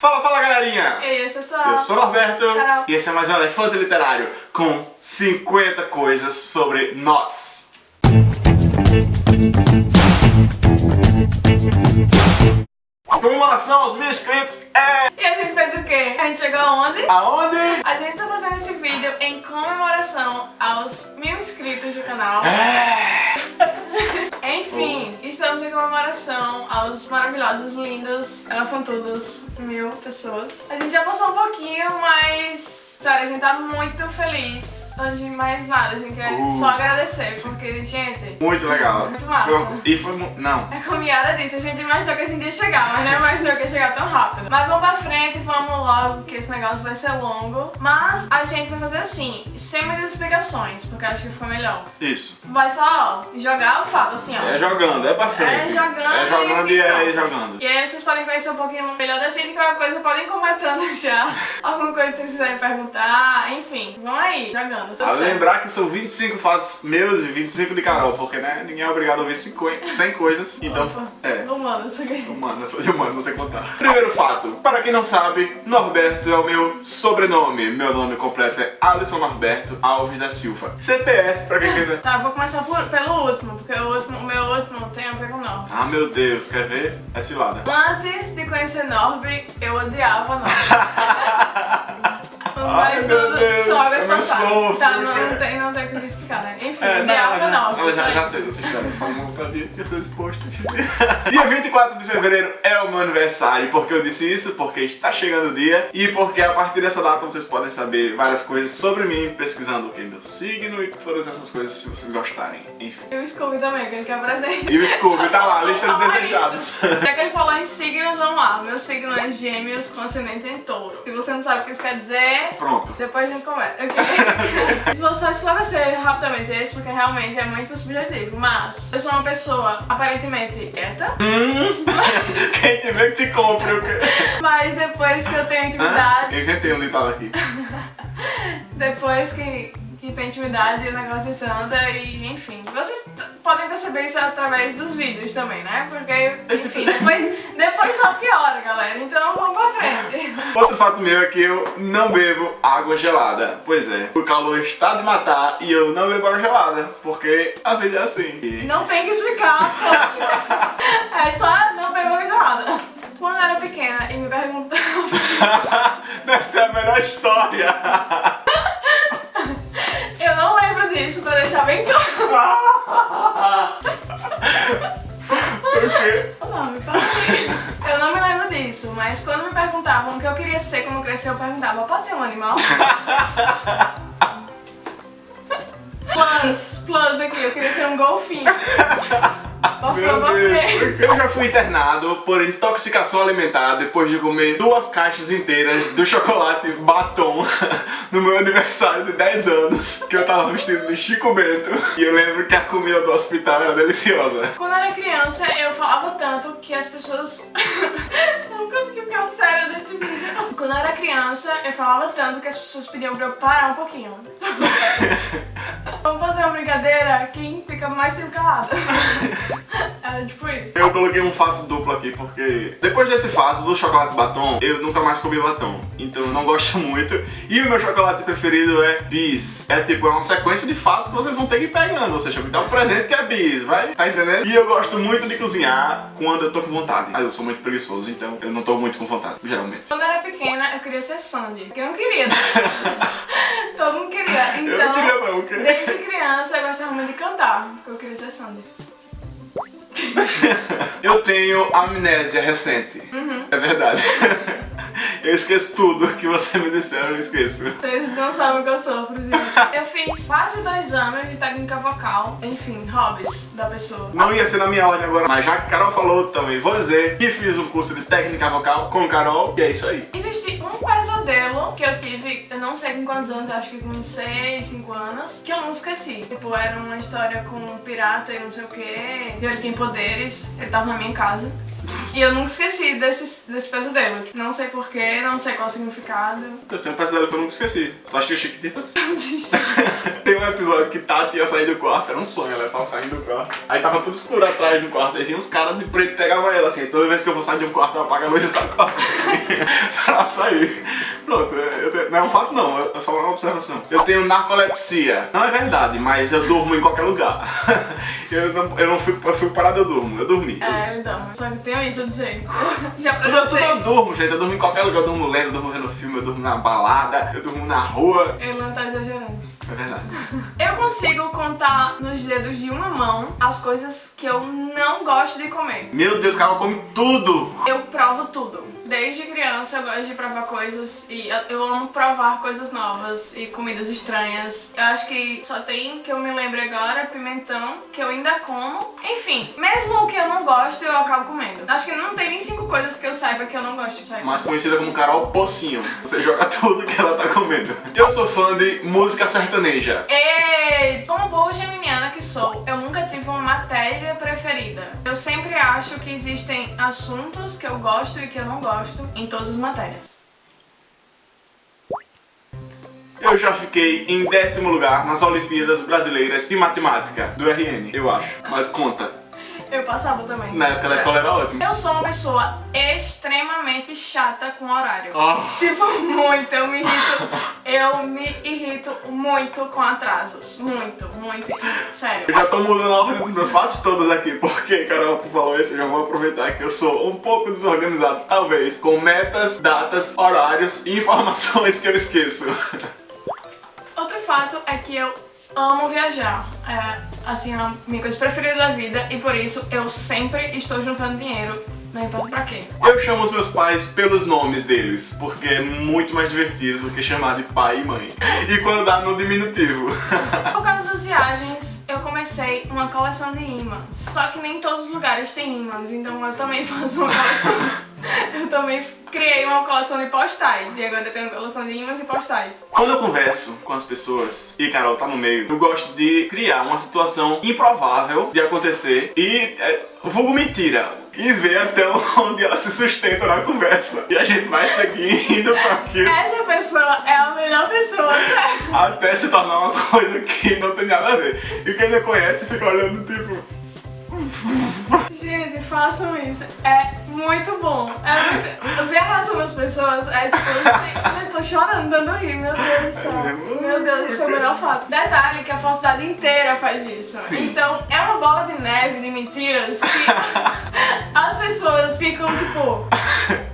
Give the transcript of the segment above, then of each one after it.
Fala, fala galerinha! Eu sou Eu sou o Norberto Carol. e esse é mais um Elefante Literário com 50 coisas sobre nós. A comemoração aos mil inscritos é... E a gente fez o quê? A gente chegou aonde? Aonde? A gente tá fazendo esse vídeo em comemoração aos mil inscritos do canal. É. comemoração aos maravilhosos, lindos, elefantudos mil pessoas. A gente já passou um pouquinho, mas, sério, a gente tá muito feliz. Antes de mais nada, a gente quer Uh, só agradecer, porque, gente, Muito legal. Muito massa. Foi- e foi... Não. É como Yara disse, a gente imaginou que a gente ia chegar, mas não imaginou que ia chegar tão rápido. Mas vamos pra frente, vamos logo, que esse negócio vai ser longo. Mas a gente vai fazer assim, sem muitas explicações, porque eu acho que ficou melhor. Isso. Vai só, ó, jogar o fato, assim, ó. É jogando, é pra frente. É jogando É jogando e e é jogando. E aí vocês podem conhecer um pouquinho melhor da gente, qualquer coisa podem ir comentando já. Alguma coisa que vocês quiserem perguntar, enfim. Vamos aí, jogando. A certo. lembrar que são 25 fatos meus e 25 de Carol, porque né, ninguém é obrigado a ouvir 50, 100 coisas. Então, Opa, é. Humano, isso aqui. Humano, eu sou de humano, não sei contar. Primeiro fato, para quem não sabe, Norberto é o meu sobrenome. Meu nome completo é Alisson Norberto Alves da Silva. CPF, pra quem quiser. Tá, vou começar por- pelo último, porque o, último, o meu último tem a ver com o Norby. Ah, meu Deus, quer ver? É cilada. Antes de conhecer Norby, eu odiava Norby. não passadas. sofro, Tá, não, cara. não tem, não tem o que explicar, né? É, não, ela já, foi. já sei dessa história, só não sabia que ia ser disposto. dia 24 de fevereiro é o meu aniversário. Por que eu disse isso? Porque está chegando o dia e porque a partir dessa data vocês podem saber várias coisas sobre mim, pesquisando o que é meu signo e todas essas coisas se vocês gostarem. Enfim. E o Scooby também, que ele quer presente. E o Scooby tá lá, lista de desejados. Já que ele falou em signos, vamos lá. Meu signo é gêmeos com ascendente em touro. Se você não sabe o que isso quer dizer, Pronto. Depois a gente conversa, ok? Vou só esclarecer rapidamente isso, porque realmente é muito subjetivo. Mas eu sou uma pessoa aparentemente quieta, Hum, quem tiver que te quê? mas depois que eu tenho Hã? intimidade, Eu inventei um ditado aqui. depois que, que tem intimidade, o negócio anda e enfim. Vocês podem perceber isso através dos vídeos também, né? Porque, enfim, depois, depois só piora, galera. Então vamos pra frente. Outro fato meu é que eu não bebo água gelada. Pois é, o calor está de matar e eu não bebo água gelada, porque a vida é assim. E- Não tem que explicar. É só não pegou gelada. Quando eu era pequena e me perguntavam. Deve ser a melhor história. Mas quando me perguntavam o que eu queria ser quando crescer, eu perguntava: pode ser um animal? Plus, plus aqui, eu queria ser um golfinho. Meu. Deus. Eu já fui internado por intoxicação alimentar depois de comer duas caixas inteiras do chocolate batom no meu aniversário de 10 anos, que eu tava vestido de Chico Bento. E eu lembro que a comida do hospital era deliciosa. Quando eu era criança, eu falava tanto que as pessoas. eu não consegui ficar séria nesse vídeo. Quando eu era criança, eu falava tanto que as pessoas pediam pra eu parar um pouquinho. Vamos fazer uma brincadeira? Quem fica mais tempo calado? Era tipo isso. Eu coloquei um fato duplo aqui porque depois desse fato do chocolate batom, eu nunca mais comi batom. Então eu não gosto muito. E o meu chocolate preferido é bis. É tipo, é uma sequência de fatos que vocês vão ter que ir pegando. Ou seja, me dá um presente que é bis, vai? Tá entendendo? E eu gosto muito de cozinhar quando eu tô com vontade. Mas eu sou muito preguiçoso, então eu não tô muito com vontade, geralmente. Quando eu era pequena, eu queria ser Sandy. Porque eu não queria. né? Todo mundo queria. Eu Então, não queria não, ok? desde criança, eu gostava muito de cantar. Porque eu queria ser Sandy. Eu tenho amnésia recente. Uhum. É verdade. Eu esqueço tudo que você me disser, eu esqueço. Vocês não sabem o que eu sofro, gente. Eu fiz quase dois anos de técnica vocal. Enfim, hobbies da pessoa. Não ia ser na minha ordem agora, mas já que Carol falou, também vou dizer que fiz um curso de técnica vocal com Carol, e é isso aí. Existe um pesadelo que eu tive, eu não sei com quantos anos, acho que com 6, 5 anos, que eu não esqueci. Tipo, era uma história com um pirata e não sei o que. Ele tem poderes, ele tava na minha casa. E eu nunca esqueci desse, desse pesadelo. Não sei porquê, não sei qual o significado. Eu tenho um pesadelo que eu nunca esqueci. Tu acha que é Chiquititas? Tem um episódio que Tati ia sair do quarto, era um sonho, ela tava saindo do quarto. Aí tava tudo escuro atrás do quarto, aí vinha uns caras de preto e pegava ela assim. Toda vez que eu vou sair de um quarto, eu apago a luz e saco assim, pra sair. Pronto, tenho, não é um fato não, é só uma observação. Eu tenho narcolepsia. Não é verdade, mas eu durmo em qualquer lugar. Eu não, eu não fui, eu fui parado, eu durmo, eu dormi. É, então, só que tenho isso dizer. Já Tudo, tudo eu durmo, gente. Eu durmo em qualquer lugar. Eu durmo lendo, eu durmo vendo filme, eu durmo na balada, eu durmo na rua. Ele não tá exagerando. É verdade. Eu consigo contar nos dedos de uma mão as coisas que eu não gosto de comer. Meu Deus, cara, come tudo. Eu provo tudo. Desde criança eu gosto de provar coisas e eu amo provar coisas novas e comidas estranhas. Eu acho que só tem que eu me lembre agora pimentão, que eu ainda como. Enfim, mesmo o que eu não gosto, eu acabo comendo. Acho que não tem nem cinco coisas que eu saiba que eu não gosto de sair. Mais conhecida como Carol Pocinho. Você joga tudo que ela tá comendo. Eu sou fã de música sertaneja. Ei, como boa geminiana que sou, eu nunca tive uma matéria preferida. Eu sempre acho que existem assuntos que eu gosto e que eu não gosto em todas as matérias. Eu já fiquei em décimo lugar nas Olimpíadas Brasileiras de Matemática, do RN, eu acho. Mas conta. Eu passava também. Na época da escola era ótimo. Eu sou uma pessoa extremamente chata com horário. Oh. Tipo, muito. Eu me irrito. Eu me irrito muito com atrasos. Muito, muito. Sério. Eu já tô mudando a ordem dos meus fatos todos aqui, porque, Carol, falou isso, eu já vou aproveitar que eu sou um pouco desorganizado, talvez, com metas, datas, horários e informações que eu esqueço. Outro fato é que eu amo viajar. É, assim, é a minha coisa preferida da vida e por isso eu sempre estou juntando dinheiro, não importa pra quê. Eu chamo os meus pais pelos nomes deles, porque é muito mais divertido do que chamar de pai e mãe. E quando dá no diminutivo. Por causa das viagens, eu comecei uma coleção de ímãs. Só que nem todos os lugares têm ímãs, então eu também faço uma coleção. eu também criei uma coleção de postais e agora eu tenho uma coleção de imãs e postais. Quando eu converso com as pessoas, e Carol tá no meio, eu gosto de criar uma situação improvável de acontecer e é, vulgo mentira. E ver até onde ela se sustenta na conversa. E a gente vai seguindo pra aquilo. Essa pessoa é a melhor pessoa? Até se tornar uma coisa que não tem nada a ver. E quem não conhece fica olhando tipo... Gente, façam isso. É muito bom. É muito... Ver a reação das pessoas é tipo, assim, eu tô chorando, dando rir, meu Deus do céu. Meu Deus, isso foi o melhor fato. Detalhe que a falsidade inteira faz isso. Sim. Então é uma bola de neve de mentiras que as pessoas ficam tipo.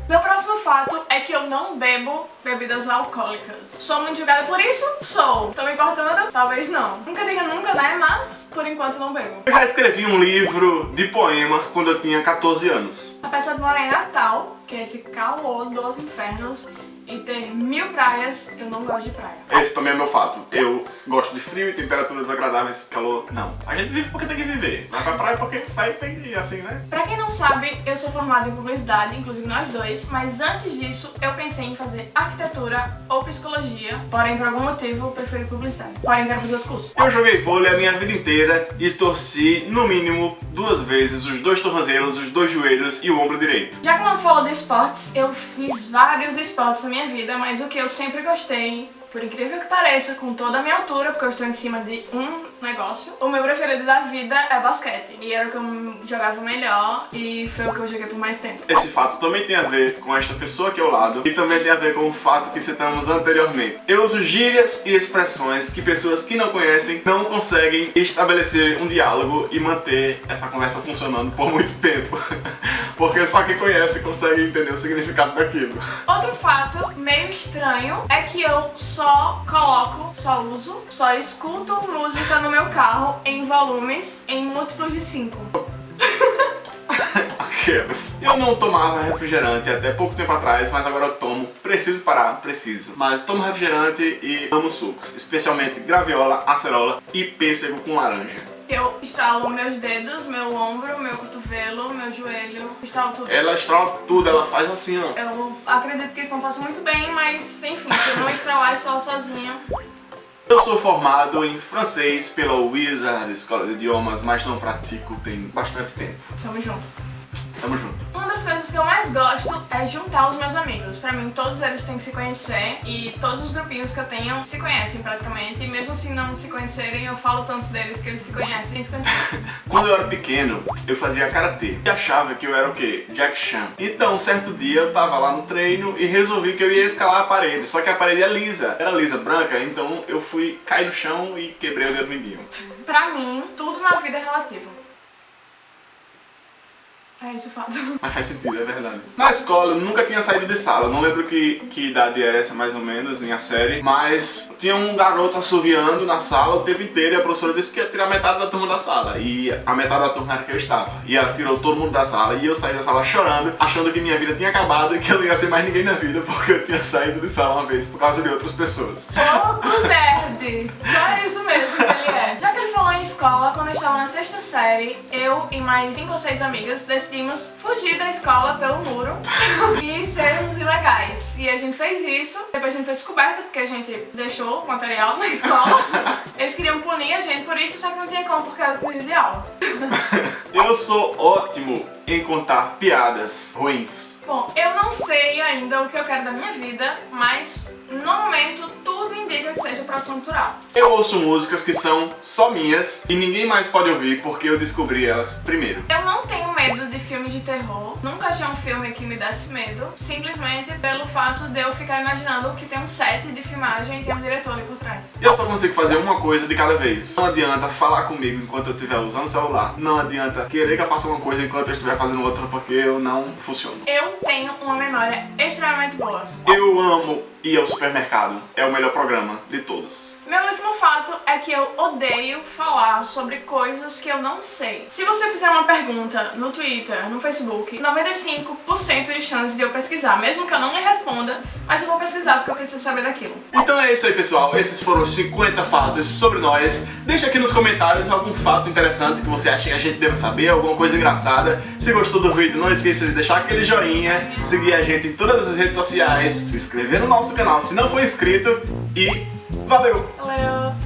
Meu próximo fato é que eu não bebo bebidas alcoólicas. Sou muito julgada por isso? Sou. Tô me importando? Talvez não. Nunca diga nunca, né? Mas, por enquanto, não bebo. Eu já escrevi um livro de poemas quando eu tinha 14 anos. Apesar de morar em Natal, que é esse calor dos infernos, e ter mil praias, eu não gosto de praia. Esse também é meu fato. Eu gosto de frio e temperaturas agradáveis, calor, não. A gente vive porque tem que viver. Vai pra praia porque vai tem que ir assim, né? Pra quem não sabe, eu sou formada em publicidade, inclusive nós dois, mas antes disso eu pensei em fazer arquitetura ou psicologia, porém por algum motivo eu preferi publicidade. Porém quero fazer outro curso. Eu joguei vôlei a minha vida inteira e torci, no mínimo, duas vezes os dois tornozelos, os dois joelhos e o ombro direito. Já que não falo de esportes, eu fiz vários esportes na minha vida, mas o que eu sempre gostei, por incrível que pareça, com toda a minha altura, porque eu estou em cima de um negócio, o meu preferido da vida é basquete. E era o que eu jogava melhor e foi o que eu joguei por mais tempo. Esse fato também tem a ver com esta pessoa aqui ao lado e também tem a ver com o fato que citamos anteriormente. Eu uso gírias e expressões que pessoas que não conhecem não conseguem estabelecer um diálogo e manter essa conversa funcionando por muito tempo. Porque só quem conhece consegue entender o significado daquilo. Outro fato meio estranho é que eu só coloco, só uso, só escuto música no meu carro em volumes em múltiplos de 5. Aquelas. Eu não tomava refrigerante até pouco tempo atrás, mas agora eu tomo. Preciso parar, preciso. Mas tomo refrigerante e amo sucos, especialmente graviola, acerola e pêssego com laranja. Eu estalo meus dedos, meu ombro, meu cotovelo, meu joelho, estalo tudo. Ela estrala tudo, ela faz assim, ó. Eu acredito que isso não faça muito bem, mas enfim, se eu não estralar e só sozinha. Eu sou formado em francês pela Wizard Escola de Idiomas, mas não pratico tem bastante tempo. Tamo junto. Tamo junto. Uma das coisas que eu mais gosto é juntar os meus amigos. Pra mim, todos eles têm que se conhecer e todos os grupinhos que eu tenho se conhecem praticamente. E mesmo se não se conhecerem, eu falo tanto deles que eles se conhecem e se conhecem. Quando eu era pequeno, eu fazia karatê e achava que eu era o quê? Jack Chan. Então, um certo dia eu tava lá no treino e resolvi que eu ia escalar a parede. Só que a parede é lisa, era lisa branca, então eu fui cair no chão e quebrei o dedo mindinho. Pra mim, tudo na vida é relativo. É isso, fato. Mas faz sentido, é verdade. Na escola eu nunca tinha saído de sala, não lembro que, que idade é essa mais ou menos, nem a série, mas tinha um garoto assoviando na sala o tempo inteiro e a professora disse que ia tirar metade da turma da sala. E a metade da turma era que eu estava. E ela tirou todo mundo da sala e eu saí da sala chorando, achando que minha vida tinha acabado e que eu não ia ser mais ninguém na vida porque eu tinha saído de sala uma vez por causa de outras pessoas. Pouco nerd! Só isso mesmo que ele é. Já escola, quando eu estava na sexta série, eu e mais cinco ou seis amigas decidimos fugir da escola pelo muro e sermos ilegais. E a gente fez isso, depois a gente foi descoberto porque a gente deixou o material na escola. Eles queriam punir a gente por isso, só que não tinha como porque coisa de aula. Eu sou ótimo em contar piadas ruins. Bom, eu não sei ainda o que eu quero da minha vida, mas no momento tudo indica que seja produção cultural. Eu ouço músicas que são só minhas e ninguém mais pode ouvir porque eu descobri elas primeiro. Eu não tenho medo de filmes de terror, nunca achei um filme que me desse medo, simplesmente pelo fato de eu ficar imaginando que tem um set de filmagem e tem um diretor ali por trás. Eu só consigo fazer uma coisa de cada vez. Não adianta falar comigo enquanto eu estiver usando o celular. Não adianta querer que eu faça uma coisa enquanto eu estiver fazendo outra porque eu não funciono. Eu tenho uma memória extremamente boa. Eu amo ir ao supermercado. É o melhor programa de todos. Meu fato é que eu odeio falar sobre coisas que eu não sei. Se você fizer uma pergunta no Twitter, no Facebook, 95% de chance de eu pesquisar, mesmo que eu não lhe responda, mas eu vou pesquisar porque eu preciso saber daquilo. Então é isso aí, pessoal. Esses foram os 50 fatos sobre nós. Deixa aqui nos comentários algum fato interessante que você acha que a gente deve saber, alguma coisa engraçada. Se gostou do vídeo, não esqueça de deixar aquele joinha, seguir a gente em todas as redes sociais, se inscrever no nosso canal se não for inscrito e valeu! Valeu!